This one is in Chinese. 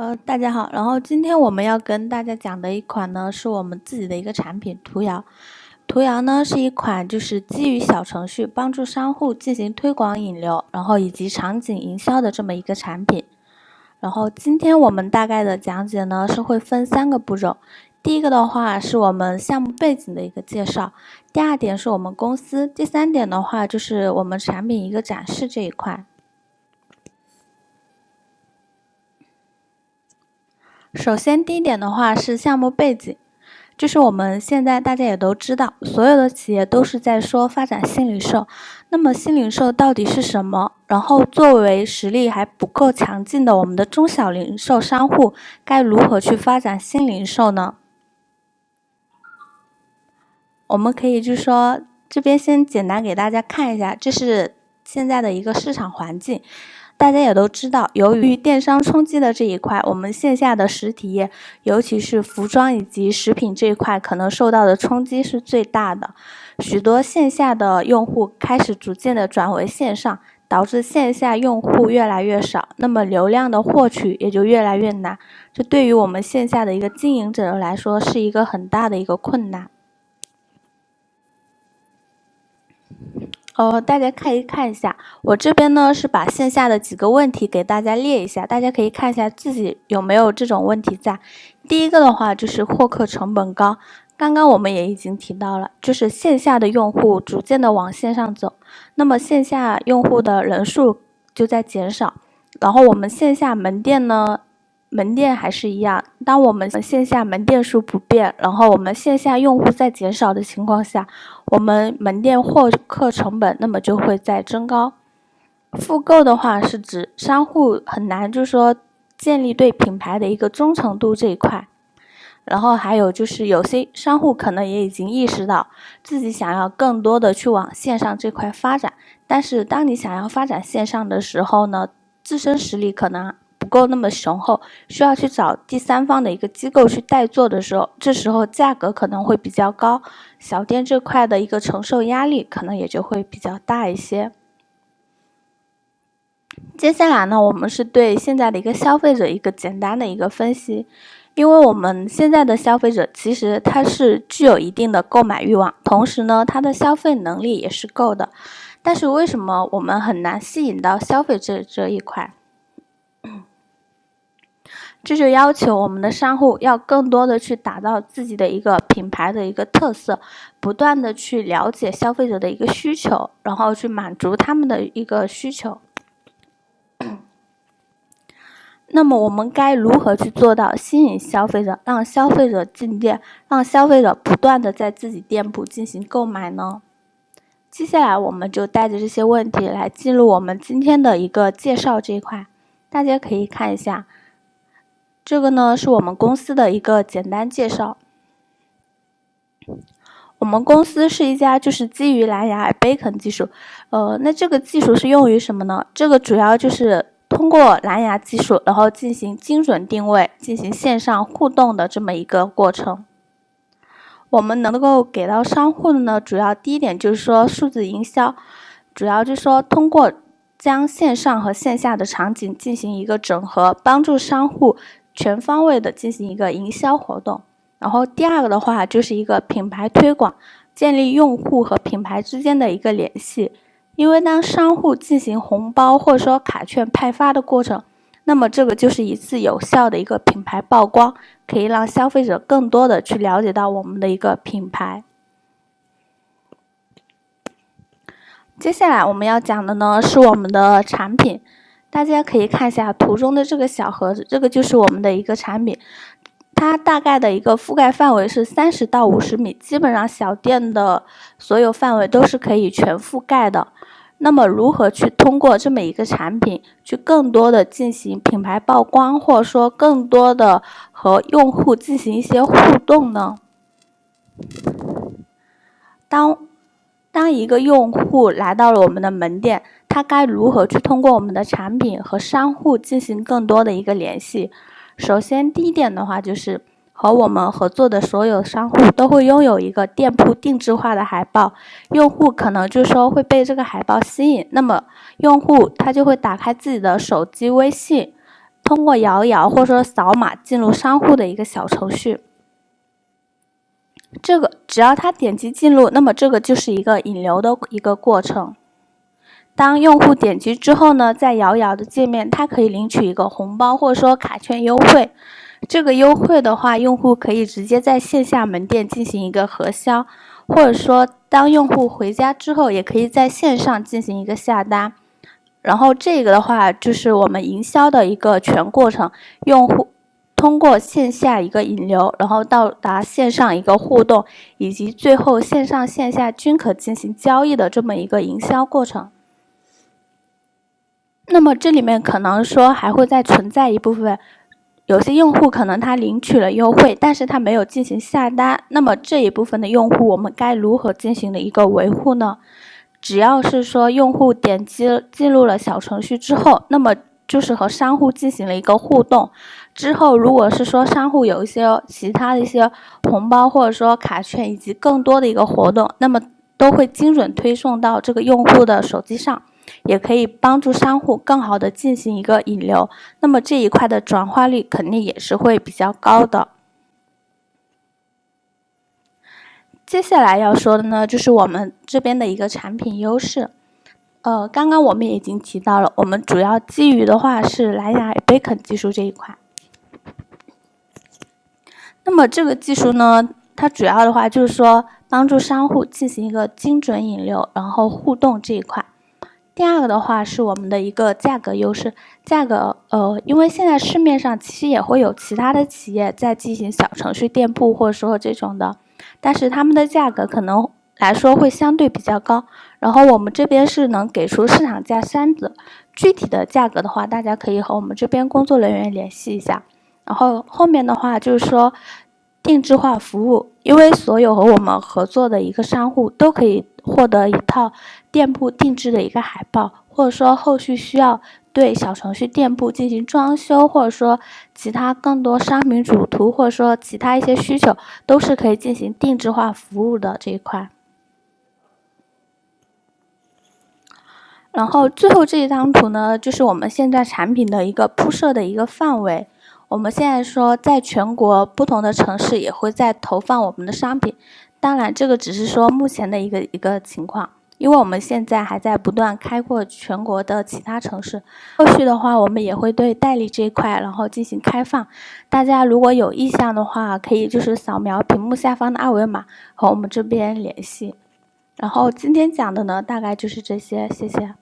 呃，大家好，然后今天我们要跟大家讲的一款呢，是我们自己的一个产品图摇。图摇呢是一款就是基于小程序帮助商户进行推广引流，然后以及场景营销的这么一个产品。然后今天我们大概的讲解呢是会分三个步骤，第一个的话是我们项目背景的一个介绍，第二点是我们公司，第三点的话就是我们产品一个展示这一块。首先，第一点的话是项目背景，就是我们现在大家也都知道，所有的企业都是在说发展新零售。那么，新零售到底是什么？然后，作为实力还不够强劲的我们的中小零售商户，该如何去发展新零售呢？我们可以就说，这边先简单给大家看一下，这是现在的一个市场环境。大家也都知道，由于电商冲击的这一块，我们线下的实体业，尤其是服装以及食品这一块，可能受到的冲击是最大的。许多线下的用户开始逐渐的转为线上，导致线下用户越来越少，那么流量的获取也就越来越难。这对于我们线下的一个经营者来说，是一个很大的一个困难。呃，大家可以看一下，我这边呢是把线下的几个问题给大家列一下，大家可以看一下自己有没有这种问题在。第一个的话就是获客成本高，刚刚我们也已经提到了，就是线下的用户逐渐的往线上走，那么线下用户的人数就在减少，然后我们线下门店呢。门店还是一样，当我们线下门店数不变，然后我们线下用户在减少的情况下，我们门店获客成本那么就会在增高。复购的话是指商户很难，就是说建立对品牌的一个忠诚度这一块。然后还有就是有些商户可能也已经意识到自己想要更多的去往线上这块发展，但是当你想要发展线上的时候呢，自身实力可能。够那么雄厚，需要去找第三方的一个机构去代做的时候，这时候价格可能会比较高，小店这块的一个承受压力可能也就会比较大一些。接下来呢，我们是对现在的一个消费者一个简单的一个分析，因为我们现在的消费者其实他是具有一定的购买欲望，同时呢，他的消费能力也是够的，但是为什么我们很难吸引到消费这这一块？这就要求我们的商户要更多的去打造自己的一个品牌的一个特色，不断的去了解消费者的一个需求，然后去满足他们的一个需求。那么我们该如何去做到吸引消费者，让消费者进店，让消费者不断的在自己店铺进行购买呢？接下来我们就带着这些问题来进入我们今天的一个介绍这一块，大家可以看一下。这个呢是我们公司的一个简单介绍。我们公司是一家就是基于蓝牙 Beacon 技术，呃，那这个技术是用于什么呢？这个主要就是通过蓝牙技术，然后进行精准定位、进行线上互动的这么一个过程。我们能够给到商户的呢，主要第一点就是说数字营销，主要就是说通过将线上和线下的场景进行一个整合，帮助商户。全方位的进行一个营销活动，然后第二个的话就是一个品牌推广，建立用户和品牌之间的一个联系。因为当商户进行红包或者说卡券派发的过程，那么这个就是一次有效的一个品牌曝光，可以让消费者更多的去了解到我们的一个品牌。接下来我们要讲的呢是我们的产品。大家可以看一下图中的这个小盒子，这个就是我们的一个产品，它大概的一个覆盖范围是三十到五十米，基本上小店的所有范围都是可以全覆盖的。那么，如何去通过这么一个产品，去更多的进行品牌曝光，或者说更多的和用户进行一些互动呢？当当一个用户来到了我们的门店。他该如何去通过我们的产品和商户进行更多的一个联系？首先，第一点的话就是和我们合作的所有商户都会拥有一个店铺定制化的海报，用户可能就说会被这个海报吸引，那么用户他就会打开自己的手机微信。通过摇一摇或者说扫码进入商户的一个小程序。这个只要他点击进入，那么这个就是一个引流的一个过程。当用户点击之后呢，在摇一摇的界面，他可以领取一个红包或者说卡券优惠。这个优惠的话，用户可以直接在线下门店进行一个核销，或者说当用户回家之后，也可以在线上进行一个下单。然后这个的话，就是我们营销的一个全过程，用户通过线下一个引流，然后到达线上一个互动，以及最后线上线下均可进行交易的这么一个营销过程。那么这里面可能说还会再存在一部分，有些用户可能他领取了优惠，但是他没有进行下单。那么这一部分的用户，我们该如何进行的一个维护呢？只要是说用户点击进入了小程序之后，那么就是和商户进行了一个互动。之后如果是说商户有一些其他的一些红包或者说卡券以及更多的一个活动，那么都会精准推送到这个用户的手机上。也可以帮助商户更好的进行一个引流，那么这一块的转化率肯定也是会比较高的。接下来要说的呢，就是我们这边的一个产品优势。呃，刚刚我们已经提到了，我们主要基于的话是蓝牙 Beacon 技术这一块。那么这个技术呢，它主要的话就是说帮助商户进行一个精准引流，然后互动这一块。第二个的话是我们的一个价格优势，价格呃，因为现在市面上其实也会有其他的企业在进行小程序店铺或者说这种的，但是他们的价格可能来说会相对比较高。然后我们这边是能给出市场价三折，具体的价格的话，大家可以和我们这边工作人员联系一下。然后后面的话就是说。定制化服务，因为所有和我们合作的一个商户都可以获得一套店铺定制的一个海报，或者说后续需要对小程序店铺进行装修，或者说其他更多商品主图，或者说其他一些需求，都是可以进行定制化服务的这一块。然后最后这一张图呢，就是我们现在产品的一个铺设的一个范围。我们现在说，在全国不同的城市也会在投放我们的商品，当然这个只是说目前的一个一个情况，因为我们现在还在不断开阔全国的其他城市，后续的话我们也会对代理这一块然后进行开放，大家如果有意向的话，可以就是扫描屏幕下方的二维码和我们这边联系，然后今天讲的呢大概就是这些，谢谢。